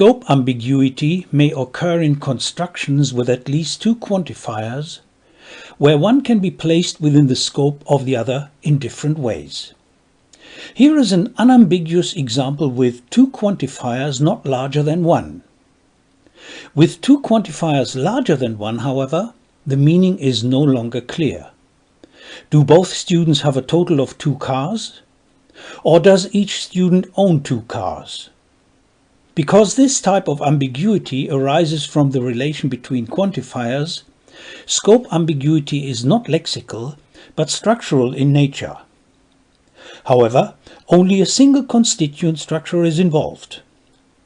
Scope ambiguity may occur in constructions with at least two quantifiers, where one can be placed within the scope of the other in different ways. Here is an unambiguous example with two quantifiers not larger than 1. With two quantifiers larger than 1, however, the meaning is no longer clear. Do both students have a total of two cars? Or does each student own two cars? Because this type of ambiguity arises from the relation between quantifiers, scope ambiguity is not lexical, but structural in nature. However, only a single constituent structure is involved.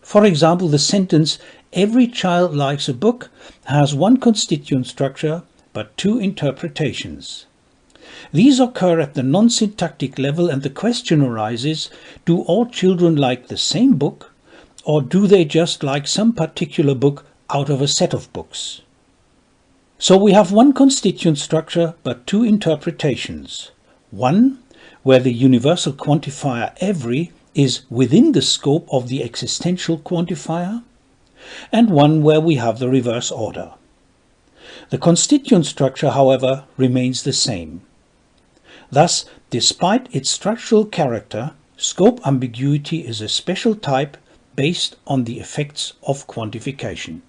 For example, the sentence, every child likes a book, has one constituent structure, but two interpretations. These occur at the non-syntactic level and the question arises, do all children like the same book or do they just like some particular book out of a set of books? So we have one constituent structure but two interpretations. One, where the universal quantifier every is within the scope of the existential quantifier, and one where we have the reverse order. The constituent structure, however, remains the same. Thus, despite its structural character, scope ambiguity is a special type based on the effects of quantification.